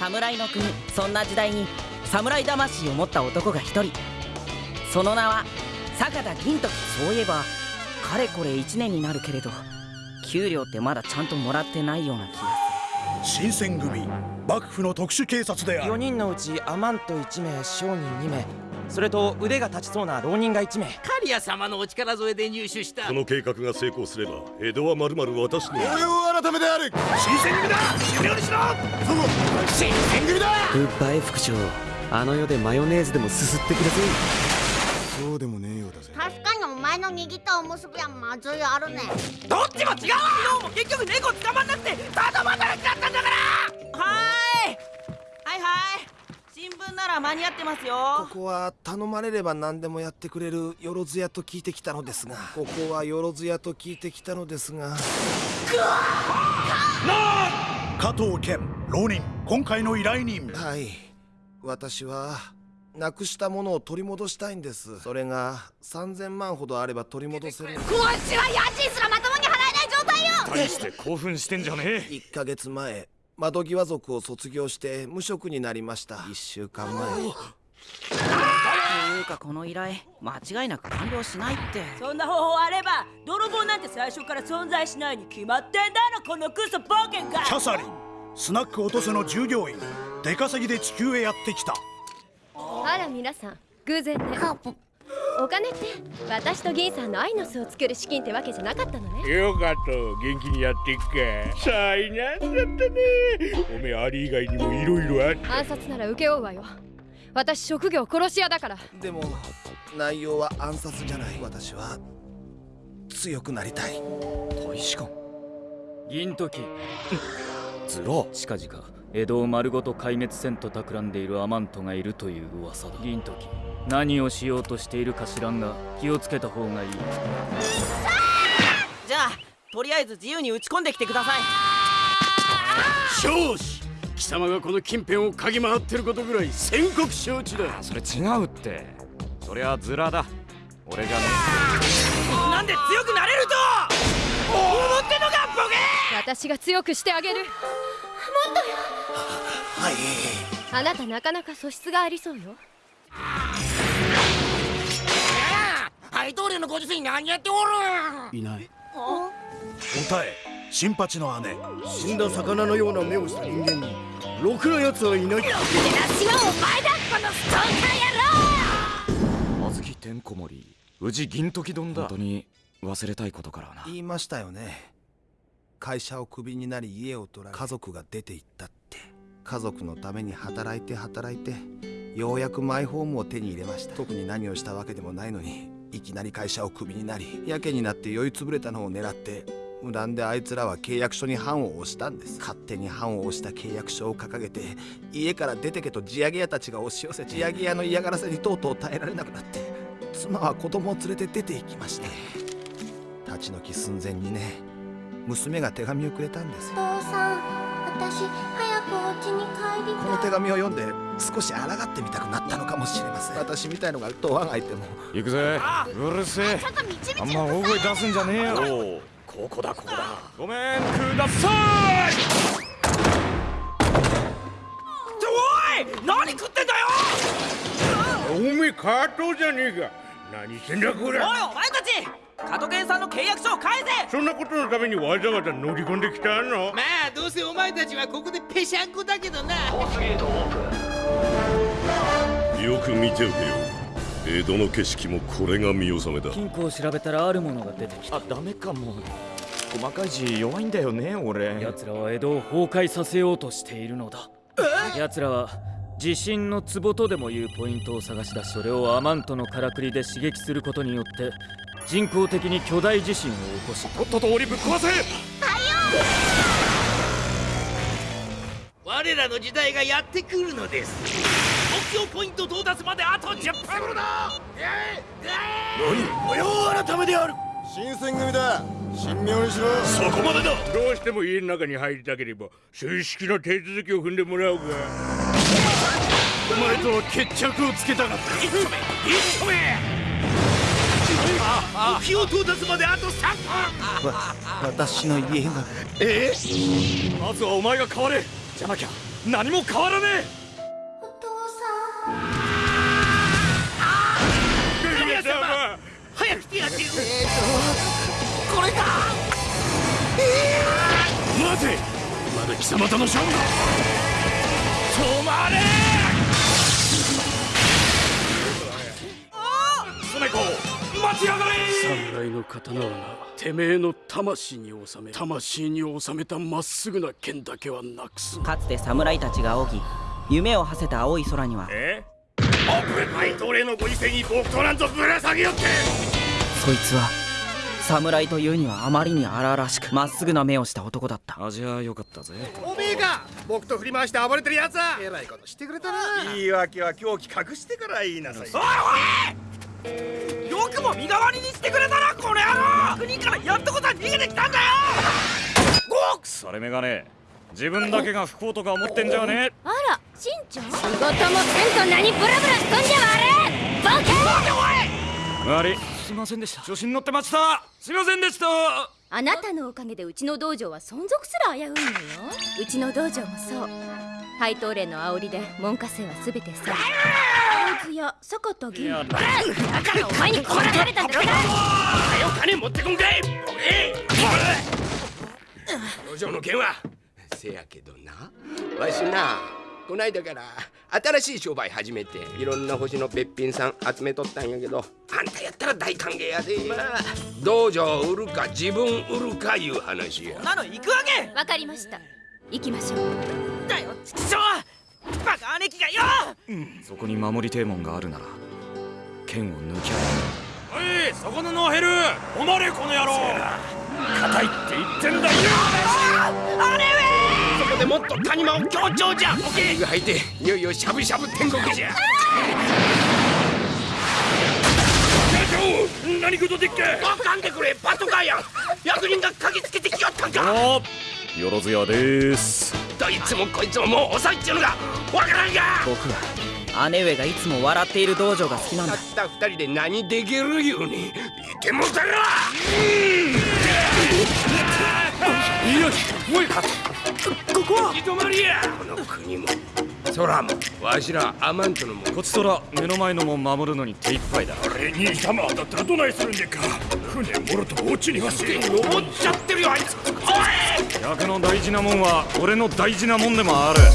侍の国。そんな時代に侍魂を持った男が一人。その名は坂田銀時。そういえばかれこれ1年になるけれど給料ってまだちゃんともらってないような気がする。新選組幕府の特殊警察である。4人のうちアマント1名商人2名それと腕が立ちそうな浪人が1名。カリア様のお力添えで入手した。この計画が成功すれば江戸はまるまる。私の俺を改めである。新選組だ！終了にしろ！そう新選組だ！グッバイ副長。あの世でマヨネーズでもすすってください。そうでもねえようだぜ。確かにお前の握ったおむすびはまずいあるね。どっちも違うわ！昨日も結局猫捕まんなくてただ働きだったんだから！はーい！はいはいなら間に合ってますよ。ここは頼まれれば何でもやってくれるよろず屋と聞いてきたのですが。ここはよろず屋と聞いてきたのですが。加藤健浪人今回の依頼人。はい。私はなくしたものを取り戻したいんです。それが3000万ほどあれば取り戻せる。今週は家賃すらまともに払えない状態よ。大して興奮してんじゃねえ。1ヶ月前窓際族を卒業して無職になりました。1週間前。というかこの依頼間違いなく完了しないって。そんな方法あれば泥棒なんて最初から存在しないに決まってんだろこのクソボケがキャサリンスナック落とせの従業員出稼ぎで地球へやってきた。あら皆さん偶然ねお金って私と銀さんの愛の巣を作る資金ってわけじゃなかったのね。よかった元気にやっていくか。災難だったね。おめえアリ以外にもいろいろあって暗殺なら請け負うわよ。私職業殺し屋だから。でも内容は暗殺じゃない。私は強くなりたい。大使館銀時。ズラ近々江戸を丸ごと壊滅せんと企んでいるアマントがいるという噂だ。銀時。何をしようとしているか知らんが気をつけた方がいい。じゃあとりあえず自由に打ち込んできてください。少子貴様がこの近辺を嗅ぎ回ってることぐらい宣告承知だ。それ違うって。そりゃズラだ。俺じゃね。なんで強くなれると！思ってんのかボケ！私が強くしてあげるはい。あなたなかなか素質がありそうよ。配当料のご時世に何やっておるいない。おたえ。新八の姉。死んだ魚のような目をした人間にろくな奴はいない。私はお前だこのストーカー野郎え小豆てんこ盛り宇治銀時丼だ。本当に忘れたいことからな。言いましたよね会社をクビになり家を取られ家族が出て行ったって。家族のために働いて働いてようやくマイホームを手に入れました。特に何をしたわけでもないのにいきなり会社をクビになりやけになって酔いつぶれたのを狙って無断であいつらは契約書に判を押したんです。勝手に判を押した契約書を掲げて家から出てけと地上げ屋たちが押し寄せ地上げ屋の嫌がらせにとうとう耐えられなくなって妻は子供を連れて出て行きまして立ち退き寸前にね娘が手紙をくれたんです父さん私早くお家に帰りたい。この手紙を読んで少し抗ってみたくなったのかもしれません。私みたいのがドアが開いても行くぜ。うるせえ。あんま大声出すんじゃねえよ。おおここだここだ。ごめんください。おい何食ってんだよ。おめえカートじゃねえか。何してんだこおいれお前たち加藤健さんの契約書を返せ！そんなことのためにわざわざ乗り込んできたの？まあどうせお前たちはここでぺしゃんこだけどな。よく見ておけよ。江戸の景色もこれが見納めだ。金庫を調べたらあるものが出てきた。あダメか。も細かい字弱いんだよね俺。奴らは江戸を崩壊させようとしているのだ。奴らは地震の壺とでもいうポイントを探し出しそれをアマントのからくりで刺激することによって人工的に巨大地震を起こしとっとと檻ぶっ壊せ！我らの時代がやってくるのです。目標ポイント到達まであと10分。だ！御用改めである。新選組だ。神妙にしろ。そこまでだ！どうしても家の中に入りたければ正式な手続きを踏んでもらおうかお前とは決着をつけたか？った一丁目！一丁目目標到達まであと3分わ私の家がえーまずはお前が変われじゃなきゃ何も変わらねえルミア様早く来てやってよこれか待てまだ貴様との勝負だ止まれスネコ待ちやがれ！侍の刀はなてめえの魂に収め魂に収めたまっすぐな剣だけはなくす。かつて侍たちが仰ぎ夢を馳せた青い空にはえ？オープンマイトレのご時世に木刀なんぞぶら下げよって！そいつは侍というにはあまりに荒々しくまっすぐな目をした男だった。味は良かったぜ。おめえが僕と振り回して暴れてるやつはえらいことしてくれたな。言い訳は狂気隠してから言いなさいよくも身代わりにしてくれたなこの野郎。国からやっとこさ逃げてきたんだよ。それメガネ。自分だけが不幸とか思ってんじゃねあらしんちゃん仕事もせんと何ブラブラしとんじゃわれボケえ悪い。すいませんでした。調子に乗ってました。すいませんでした。あなたのおかげでうちの道場は存続すら危ういのよ。うちの道場もそう配当例の煽りで門下生は全てさあいつや坂田銀だからお前にこらされたんだろうが。はよ金持ってこんかい。え路上の件はせやけどな。わしなこないだから新しい商売始めていろんな星のべっぴんさん集めとったんやけどあんたやったら大歓迎やで。まあ。道場売るか自分売るかいう話や。そんなの行くわけ。わかりました。行きましょうだよちくしょうバカ姉貴がよ。そこに守りてえもんがあるなら剣を抜きゃおい。そこのノーヘル。止まれこの野郎。硬いって言ってんだよ。そこでもっと谷間を強調じゃ。オケが入っていよいよしゃぶしゃぶ天国じゃ。社長何事でっけ？あかんでくれパトカーやん役人が嗅ぎつけてきよったんか。およろずやですどいつもこいつももう遅いっちゅうのがわからんが。僕は姉上がいつも笑っている道場が好きなんだ。たった二人で何できるいうに。いてもたら。よしもうかここは。行き止まりや。この国も空もわしらアマントのもこちとら目の前のもん守るのに手一杯だ。あれ兄様だったらどないするんでっか。船もろと落ちにはせ登っちゃってるよあいつ。おい！役の大事なもんは俺の大事なもんでもある。な